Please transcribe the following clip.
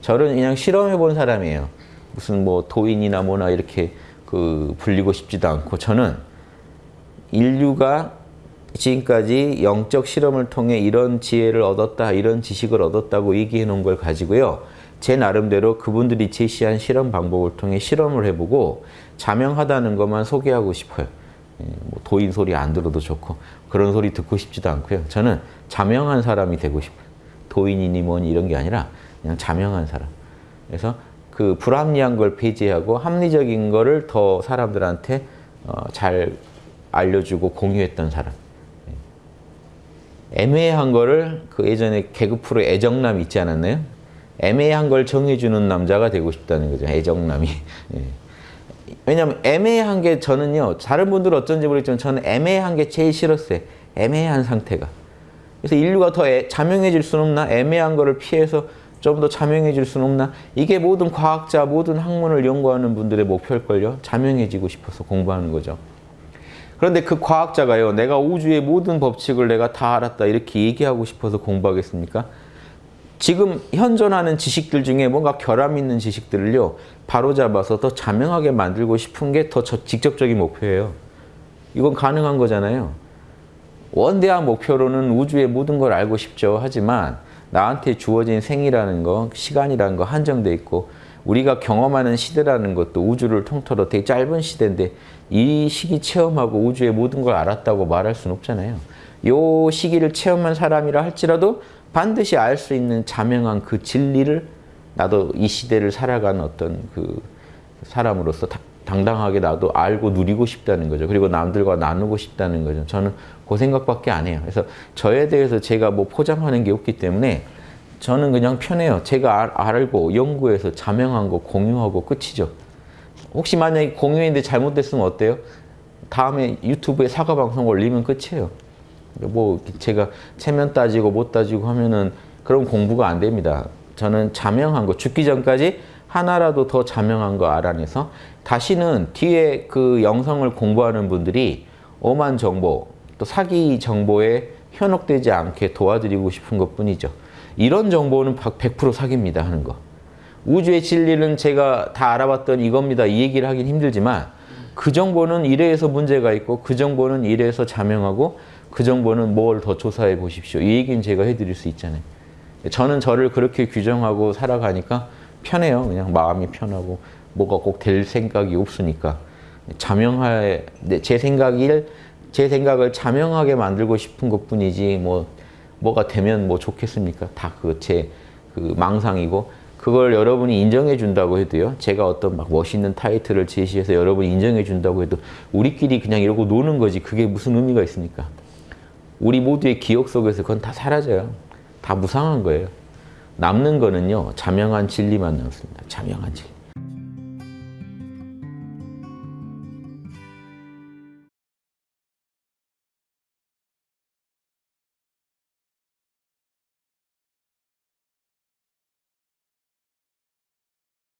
저는 그냥 실험해 본 사람이에요. 무슨 뭐 도인이나 뭐나 이렇게 그 불리고 싶지도 않고 저는 인류가 지금까지 영적 실험을 통해 이런 지혜를 얻었다, 이런 지식을 얻었다고 얘기해 놓은 걸 가지고요. 제 나름대로 그분들이 제시한 실험 방법을 통해 실험을 해보고 자명하다는 것만 소개하고 싶어요. 예, 뭐 도인 소리 안 들어도 좋고 그런 소리 듣고 싶지도 않고요. 저는 자명한 사람이 되고 싶어요. 도인이니 뭐니 이런 게 아니라 그냥 자명한 사람. 그래서 그 불합리한 걸 폐지하고 합리적인 거를 더 사람들한테 어, 잘 알려주고 공유했던 사람. 예. 애매한 거를 그 예전에 개그 프로 애정남 있지 않았나요? 애매한 걸 정해주는 남자가 되고 싶다는 거죠. 애정남이. 예. 왜냐하면 애매한 게 저는요. 다른 분들은 어쩐지 모르겠지만 저는 애매한 게 제일 싫었어요. 애매한 상태가. 그래서 인류가 더 애, 자명해질 수는 없나? 애매한 거를 피해서 좀 더 자명해질 수는 없나? 이게 모든 과학자, 모든 학문을 연구하는 분들의 목표일걸요. 자명해지고 싶어서 공부하는 거죠. 그런데 그 과학자가요. 내가 우주의 모든 법칙을 내가 다 알았다 이렇게 얘기하고 싶어서 공부하겠습니까? 지금 현존하는 지식들 중에 뭔가 결함 있는 지식들을요. 바로잡아서 더 자명하게 만들고 싶은 게 더 직접적인 목표예요. 이건 가능한 거잖아요. 원대한 목표로는 우주의 모든 걸 알고 싶죠. 하지만 나한테 주어진 생이라는 거, 시간이라는 거 한정돼 있고 우리가 경험하는 시대라는 것도 우주를 통틀어 되게 짧은 시대인데 이 시기 체험하고 우주의 모든 걸 알았다고 말할 수는 없잖아요. 요 시기를 체험한 사람이라 할지라도 반드시 알 수 있는 자명한 그 진리를 나도 이 시대를 살아가는 어떤 그 사람으로서 당당하게 나도 알고 누리고 싶다는 거죠. 그리고 남들과 나누고 싶다는 거죠. 저는 그 생각밖에 안 해요. 그래서 저에 대해서 제가 뭐 포장하는 게 없기 때문에 저는 그냥 편해요. 제가 알고 연구해서 자명한 거 공유하고 끝이죠. 혹시 만약에 공유했는데 잘못됐으면 어때요? 다음에 유튜브에 사과 방송 올리면 끝이에요. 뭐 제가 체면 따지고 못 따지고 하면은 그런 공부가 안 됩니다. 저는 자명한 거 죽기 전까지 하나라도 더 자명한 거 알아내서 다시는 뒤에 그 영성을 공부하는 분들이 오만 정보 또 사기 정보에 현혹되지 않게 도와드리고 싶은 것 뿐이죠. 이런 정보는 100% 사기입니다 하는 거. 우주의 진리는 제가 다 알아봤던 이겁니다. 이 얘기를 하긴 힘들지만 그 정보는 이래서 문제가 있고 그 정보는 이래서 자명하고 그 정보는 뭘 더 조사해 보십시오. 이 얘기는 제가 해드릴 수 있잖아요. 저는 저를 그렇게 규정하고 살아가니까 편해요. 그냥 마음이 편하고 뭐가 꼭 될 생각이 없으니까 자명할 제 생각을 제 생각을 자명하게 만들고 싶은 것뿐이지 뭐 뭐가 되면 뭐 좋겠습니까? 다 그제그 망상이고 그걸 여러분이 인정해 준다고 해도요. 제가 어떤 막 멋있는 타이틀을 제시해서 여러분이 인정해 준다고 해도 우리끼리 그냥 이러고 노는 거지 그게 무슨 의미가 있습니까? 우리 모두의 기억 속에서 그건 다 사라져요. 다 무상한 거예요. 남는 거는요. 자명한 진리만 남습니다. 자명한 진리.